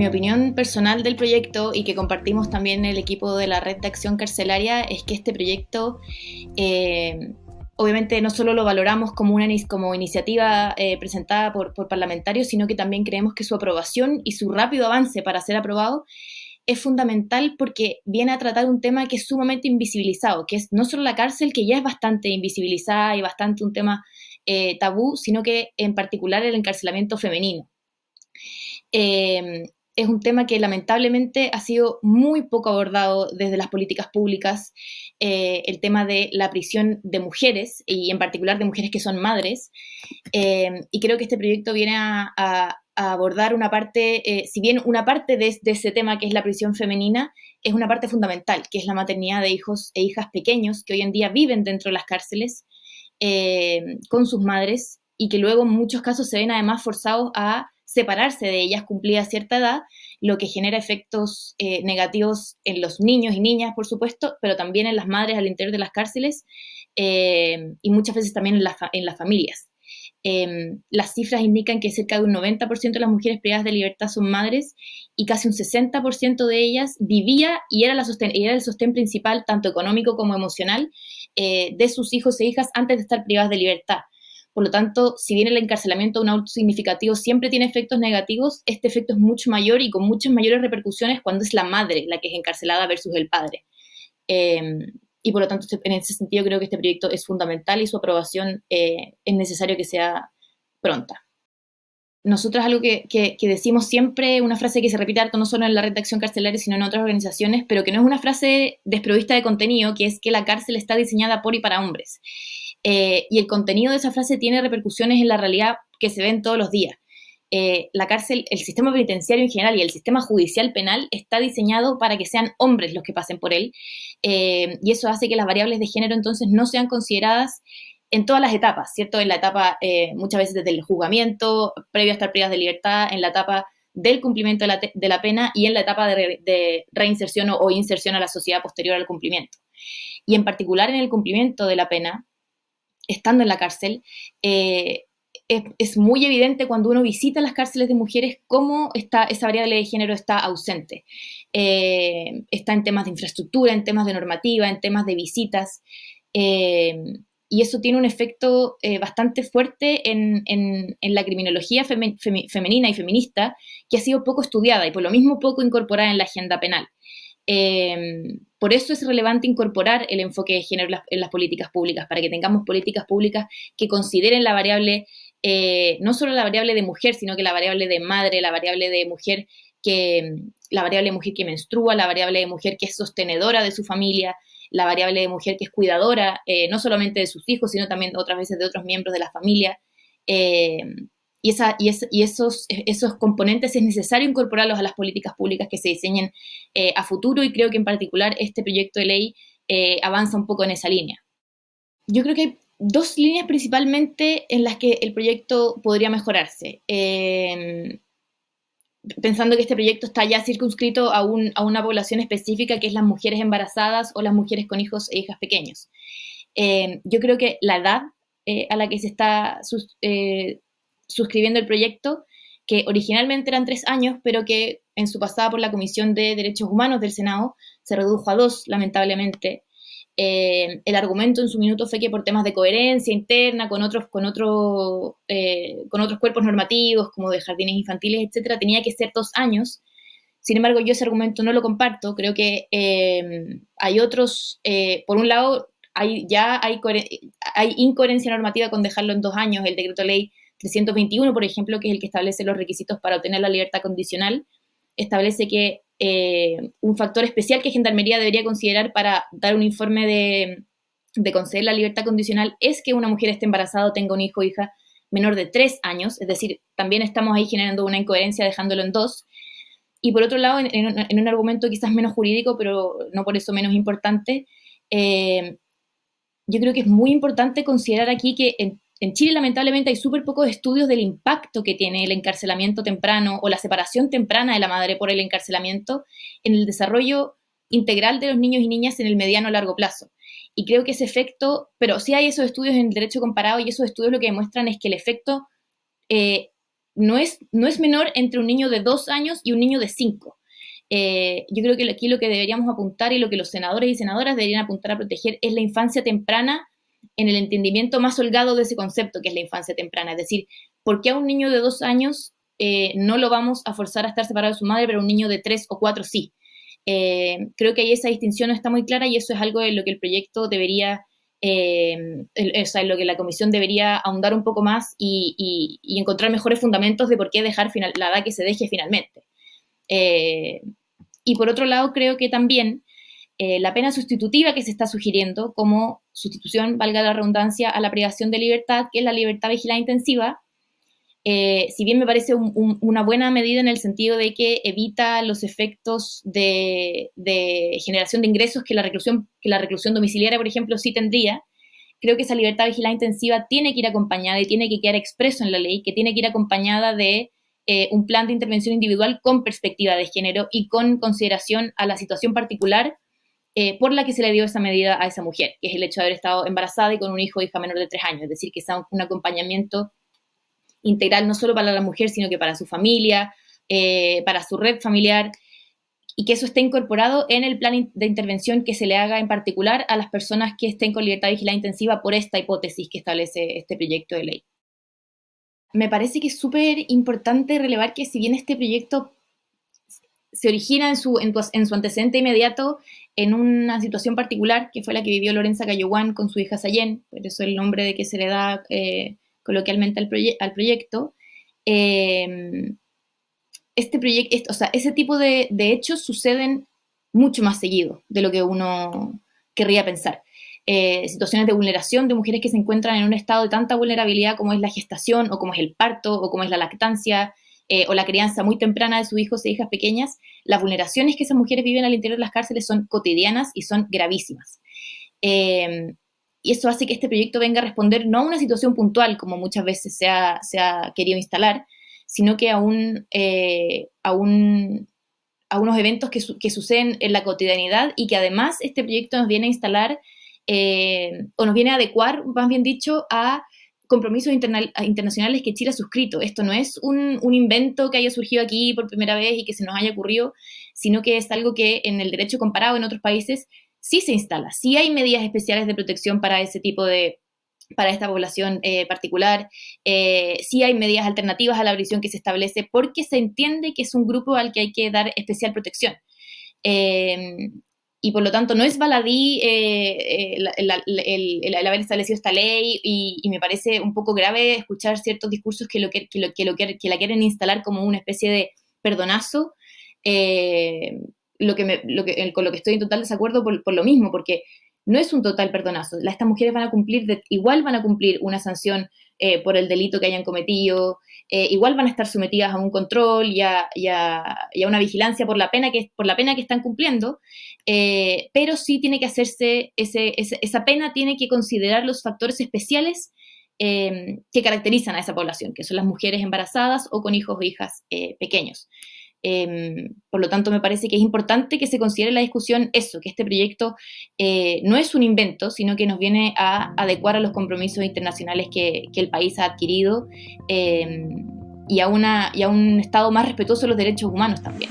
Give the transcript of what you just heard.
Mi opinión personal del proyecto y que compartimos también el equipo de la Red de Acción Carcelaria es que este proyecto eh, obviamente no solo lo valoramos como una como iniciativa eh, presentada por, parlamentarios, sino que también creemos que su aprobación y su rápido avance para ser aprobado es fundamental porque viene a tratar un tema que es sumamente invisibilizado, que es no solo la cárcel, que ya es bastante invisibilizada y bastante un tema eh, tabú, sino que en particular el encarcelamiento femenino. Es un tema que lamentablemente ha sido muy poco abordado desde las políticas públicas, eh, el tema de la prisión de mujeres y en particular de mujeres que son madres. y creo que este proyecto viene a, abordar una parte, si bien una parte de, ese tema que es la prisión femenina, es una parte fundamental, que es la maternidad de hijos e hijas pequeños que hoy en día viven dentro de las cárceles eh, con sus madres y que luego en muchos casos se ven además forzados a separarse de ellas cumplida cierta edad, lo que genera efectos eh, negativos en los niños y niñas, por supuesto, pero también en las madres al interior de las cárceles eh, y muchas veces también en, en las familias. Em, las cifras indican que cerca de un 90% de las mujeres privadas de libertad son madres y casi un 60% de ellas vivía y era, la era el sostén principal, tanto económico como emocional, eh, de sus hijos e hijas antes de estar privadas de libertad. Por lo tanto, si bien el encarcelamiento un auto significativo siempre tiene efectos negativos, este efecto es mucho mayor y con muchas mayores repercusiones cuando es la madre la que es encarcelada versus el padre. Em, y por lo tanto, en ese sentido creo que este proyecto es fundamental y su aprobación eh, es necesario que sea pronta. Nosotros algo que, que, decimos siempre, una frase que se repite harto no solo en la red de acción carcelaria, sino en otras organizaciones, pero que no es una frase desprovista de contenido, que es que la cárcel está diseñada por y para hombres. Eh, y el contenido de esa frase tiene repercusiones en la realidad que se ven todos los días. Eh, la cárcel, el sistema penitenciario en general y el sistema judicial penal está diseñado para que sean hombres los que pasen por él. Eh, y eso hace que las variables de género entonces no sean consideradas en todas las etapas, ¿cierto? En la etapa eh, muchas veces desde el juzgamiento, previo a estar privadas de libertad, en la etapa del cumplimiento de la, pena y en la etapa de, reinserción o, inserción a la sociedad posterior al cumplimiento. Y en particular en el cumplimiento de la pena, estando en la cárcel, es, muy evidente cuando uno visita las cárceles de mujeres cómo está, esa variable de género está ausente. Eh, está en temas de infraestructura, en temas de normativa, en temas de visitas. Eh, y eso tiene un efecto eh, bastante fuerte en, la criminología femenina y feminista, que ha sido poco estudiada y por lo mismo poco incorporada en la agenda penal. por eso es relevante incorporar el enfoque de género en las, políticas públicas, para que tengamos políticas públicas que consideren la variable eh, no solo la variable de mujer, sino que la variable de madre, la variable de mujer que, la variable de mujer que menstrua, la variable de mujer que es sostenedora de su familia, la variable de mujer que es cuidadora, eh, no solamente de sus hijos, sino también otras veces de otros miembros de la familia. Eh, y, esos, esos componentes es necesario incorporarlos a las políticas públicas que se diseñen a futuro y creo que en particular este proyecto de ley avanza un poco en esa línea. Yo creo que dos líneas principalmente en las que el proyecto podría mejorarse. Pensando que este proyecto está ya circunscrito a, una población específica que es las mujeres embarazadas o las mujeres con hijos e hijas pequeños. Em, yo creo que la edad eh, a la que se está eh, suscribiendo el proyecto, que originalmente eran tres años, pero que en su pasada por la Comisión de Derechos Humanos del Senado se redujo a dos, lamentablemente, eh, el argumento en su minuto fue que por temas de coherencia interna con otros, con, otro, eh, con otros cuerpos normativos, como de jardines infantiles, etcétera, tenía que ser dos años. Sin embargo, yo ese argumento no lo comparto. Creo que eh, hay otros, por un lado, hay, ya hay, hay incoherencia normativa con dejarlo en dos años. El decreto ley 321, por ejemplo, que es el que establece los requisitos para obtener la libertad condicional, establece que eh, un factor especial que Gendarmería debería considerar para dar un informe de, conceder la libertad condicional es que una mujer esté embarazada o tenga un hijo o hija menor de tres años, es decir, también estamos ahí generando una incoherencia dejándolo en dos. Y por otro lado, en, un argumento quizás menos jurídico, pero no por eso menos importante, eh, yo creo que es muy importante considerar aquí que en Chile lamentablemente hay súper pocos estudios del impacto que tiene el encarcelamiento temprano o la separación temprana de la madre por el encarcelamiento en el desarrollo integral de los niños y niñas en el mediano a largo plazo. Y creo que ese efecto, pero sí hay esos estudios en el derecho comparado y esos estudios lo que demuestran es que el efecto eh, no es, no es menor entre un niño de dos años y un niño de cinco. Eh, yo creo que aquí lo que deberíamos apuntar y lo que los senadores y senadoras deberían apuntar a proteger es la infancia temprana en el entendimiento más holgado de ese concepto que es la infancia temprana. Es decir, ¿por qué a un niño de dos años eh, no lo vamos a forzar a estar separado de su madre, pero a un niño de tres o cuatro sí? Eh, creo que ahí esa distinción no está muy clara y eso es algo en lo que el proyecto debería, o sea, en lo que la comisión debería ahondar un poco más y, encontrar mejores fundamentos de por qué dejar la edad que se deje finalmente. Y por otro lado, creo que también eh, la pena sustitutiva que se está sugiriendo como sustitución, valga la redundancia, a la privación de libertad, que es la libertad vigilada intensiva, eh, si bien me parece una buena medida en el sentido de que evita los efectos de, generación de ingresos que la, reclusión, que la reclusión domiciliaria, por ejemplo, sí tendría, creo que esa libertad vigilada intensiva tiene que ir acompañada y tiene que quedar expreso en la ley, que tiene que ir acompañada de eh, un plan de intervención individual con perspectiva de género y con consideración a la situación particular eh, por la que se le dio esa medida a esa mujer, que es el hecho de haber estado embarazada y con un hijo o hija menor de tres años, es decir, que sea un acompañamiento integral no solo para la mujer, sino que para su familia, eh, para su red familiar, y que eso esté incorporado en el plan de intervención que se le haga en particular a las personas que estén con libertad vigilada intensiva por esta hipótesis que establece este proyecto de ley. Me parece que es súper importante relevar que si bien este proyecto se origina en su, en, su antecedente inmediato en una situación particular, que fue la que vivió Lorenza Cayoguán con su hija Sayen, por eso el nombre de que se le da eh, coloquialmente al, proyecto, em, este proyecto, o sea, ese tipo de, de, hechos suceden mucho más seguido de lo que uno querría pensar. Eh, situaciones de vulneración de mujeres que se encuentran en un estado de tanta vulnerabilidad como es la gestación o como es el parto o como es la lactancia eh, o la crianza muy temprana de sus hijos e hijas pequeñas, las vulneraciones que esas mujeres viven al interior de las cárceles son cotidianas y son gravísimas. Em, y eso hace que este proyecto venga a responder no a una situación puntual, como muchas veces se ha, querido instalar, sino que a, un, eh, a, un, a unos eventos que, que, suceden en la cotidianidad y que además este proyecto nos viene a instalar eh, o nos viene a adecuar, más bien dicho, a compromisos internacionales que Chile ha suscrito. Esto no es un, invento que haya surgido aquí por primera vez y que se nos haya ocurrido, sino que es algo que en el derecho comparado en otros países sí se instala, sí hay medidas especiales de protección para ese tipo de, para esta población eh, particular. Eh, sí hay medidas alternativas a la prisión que se establece porque se entiende que es un grupo al que hay que dar especial protección y por lo tanto no es baladí eh, eh, el, haber establecido esta ley y, me parece un poco grave escuchar ciertos discursos que, lo que, lo, que, lo, que la quieren instalar como una especie de perdonazo, eh, lo que me, lo que, con lo que estoy en total desacuerdo por, por, lo mismo, porque no es un total perdonazo. Estas mujeres van a cumplir, igual van a cumplir una sanción por el delito que hayan cometido, eh, igual van a estar sometidas a un control y a, una vigilancia por la pena que, por la pena que están cumpliendo, eh, pero sí tiene que hacerse, ese, esa pena tiene que considerar los factores especiales eh, que caracterizan a esa población, que son las mujeres embarazadas o con hijos o hijas pequeños. Por lo tanto, me parece que es importante que se considere la discusión eso, que este proyecto no es un invento, sino que nos viene a adecuar a los compromisos internacionales que, que el país ha adquirido y a, una, y a un Estado más respetuoso de los derechos humanos también.